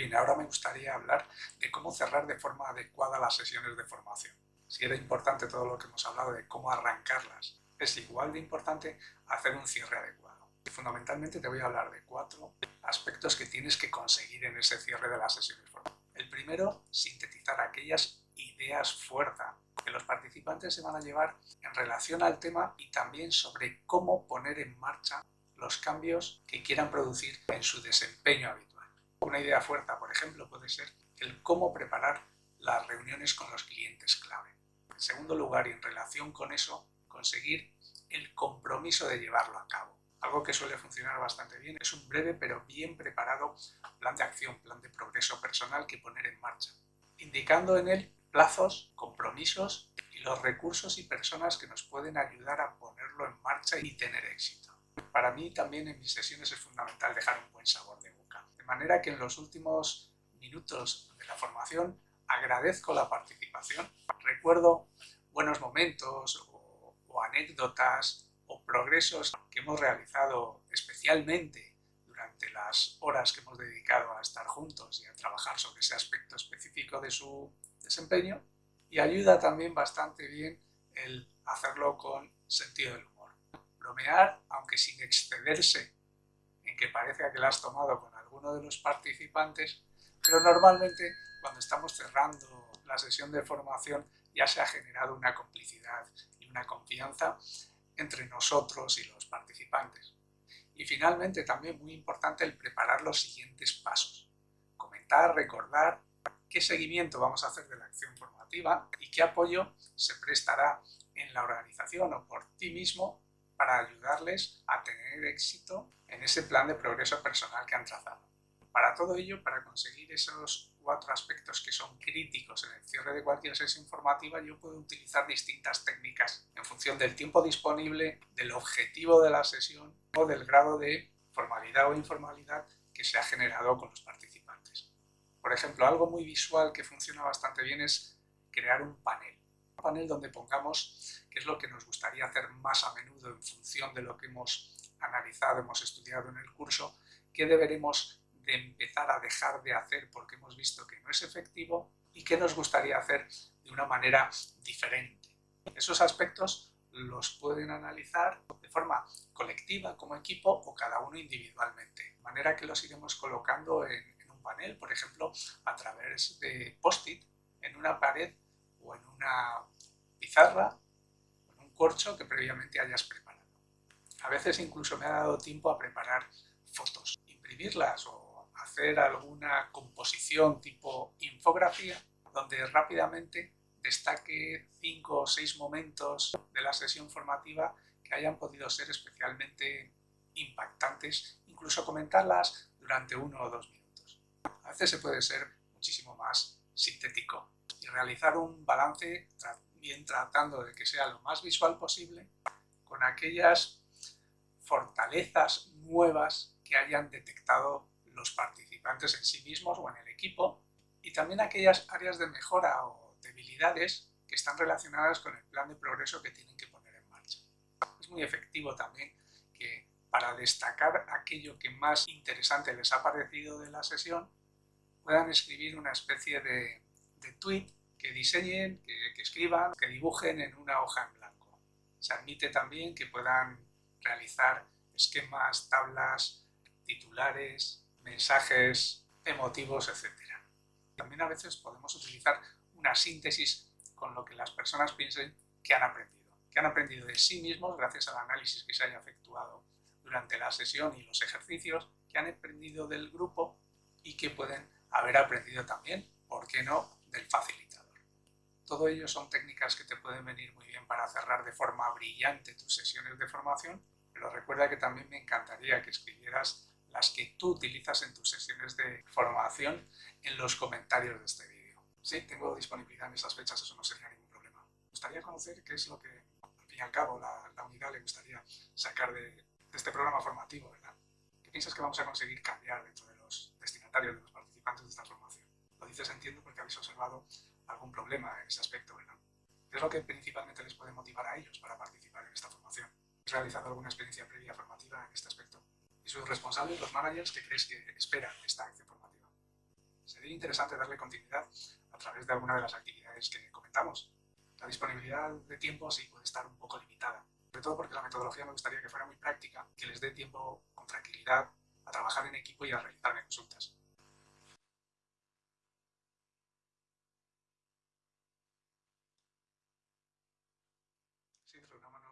Bien, ahora me gustaría hablar de cómo cerrar de forma adecuada las sesiones de formación. Si era importante todo lo que hemos hablado de cómo arrancarlas, es igual de importante hacer un cierre adecuado. Fundamentalmente te voy a hablar de cuatro aspectos que tienes que conseguir en ese cierre de las sesiones de formación. El primero, sintetizar aquellas ideas fuerza que los participantes se van a llevar en relación al tema y también sobre cómo poner en marcha los cambios que quieran producir en su desempeño habitual. Una idea fuerza, por ejemplo, puede ser el cómo preparar las reuniones con los clientes clave. En segundo lugar, y en relación con eso, conseguir el compromiso de llevarlo a cabo. Algo que suele funcionar bastante bien es un breve pero bien preparado plan de acción, plan de progreso personal que poner en marcha, indicando en él plazos, compromisos y los recursos y personas que nos pueden ayudar a ponerlo en marcha y tener éxito. Para mí también en mis sesiones es fundamental dejar un buen sabor de boca, de manera que en los últimos minutos de la formación agradezco la participación, recuerdo buenos momentos o, o anécdotas o progresos que hemos realizado especialmente durante las horas que hemos dedicado a estar juntos y a trabajar sobre ese aspecto específico de su desempeño y ayuda también bastante bien el hacerlo con sentido del humor. Bromear, aunque sin excederse en que parezca que la has tomado con alguno de los participantes, pero normalmente cuando estamos cerrando la sesión de formación ya se ha generado una complicidad y una confianza entre nosotros y los participantes. Y finalmente también muy importante el preparar los siguientes pasos. Comentar, recordar qué seguimiento vamos a hacer de la acción formativa y qué apoyo se prestará en la organización o por ti mismo para ayudarles a tener éxito en ese plan de progreso personal que han trazado. Para todo ello, para conseguir esos cuatro aspectos que son críticos en el cierre de cualquier sesión formativa, yo puedo utilizar distintas técnicas en función del tiempo disponible, del objetivo de la sesión o del grado de formalidad o informalidad que se ha generado con los participantes. Por ejemplo, algo muy visual que funciona bastante bien es crear un panel. Un panel donde pongamos qué es lo que nos gustaría hacer más a menudo en función de lo que hemos analizado, hemos estudiado en el curso, qué deberemos de empezar a dejar de hacer porque hemos visto que no es efectivo y qué nos gustaría hacer de una manera diferente. Esos aspectos los pueden analizar de forma colectiva como equipo o cada uno individualmente, de manera que los iremos colocando en, en un panel, por ejemplo, a través de post-it en una pared o en una pizarra o en un corcho que previamente hayas preparado. A veces incluso me ha dado tiempo a preparar fotos, imprimirlas o hacer alguna composición tipo infografía, donde rápidamente destaque cinco o seis momentos de la sesión formativa que hayan podido ser especialmente impactantes, incluso comentarlas durante uno o dos minutos. A veces se puede ser muchísimo más sintético y realizar un balance bien tratando de que sea lo más visual posible con aquellas fortalezas nuevas que hayan detectado los participantes en sí mismos o en el equipo y también aquellas áreas de mejora o debilidades que están relacionadas con el plan de progreso que tienen que poner en marcha. Es muy efectivo también que para destacar aquello que más interesante les ha parecido de la sesión puedan escribir una especie de, de tweet que diseñen, que, que escriban, que dibujen en una hoja en blanco. Se admite también que puedan realizar esquemas, tablas, titulares, mensajes emotivos, etc. También a veces podemos utilizar una síntesis con lo que las personas piensen que han aprendido, que han aprendido de sí mismos gracias al análisis que se haya efectuado durante la sesión y los ejercicios, que han aprendido del grupo y que pueden haber aprendido también, ¿por qué no?, del facilitador. Todo ello son técnicas que te pueden venir muy bien para cerrar de forma brillante tus sesiones de formación, pero recuerda que también me encantaría que escribieras las que tú utilizas en tus sesiones de formación en los comentarios de este vídeo. Sí, tengo disponibilidad en esas fechas, eso no sería ningún problema. Me gustaría conocer qué es lo que, al fin y al cabo, la, la unidad le gustaría sacar de, de, este programa formativo, ¿verdad? ¿Qué piensas que vamos a conseguir cambiar dentro de los destinatarios, de los participantes de esta formación? Lo dices, entiendo, porque habéis observado algún problema en ese aspecto, ¿verdad? ¿Qué es lo que principalmente les puede motivar a ellos para participar en esta formación? ¿Has realizado alguna experiencia previa formativa en este aspecto? Y sus responsables, los managers, que crees que esperan esta acción formativa. sería interesante darle continuidad a través de alguna de las actividades que comentamos. La disponibilidad de tiempo sí puede estar un poco limitada, sobre todo porque la metodología me gustaría que fuera muy práctica, que les dé tiempo con tranquilidad a trabajar en equipo y a realizarme consultas. Sí, una mano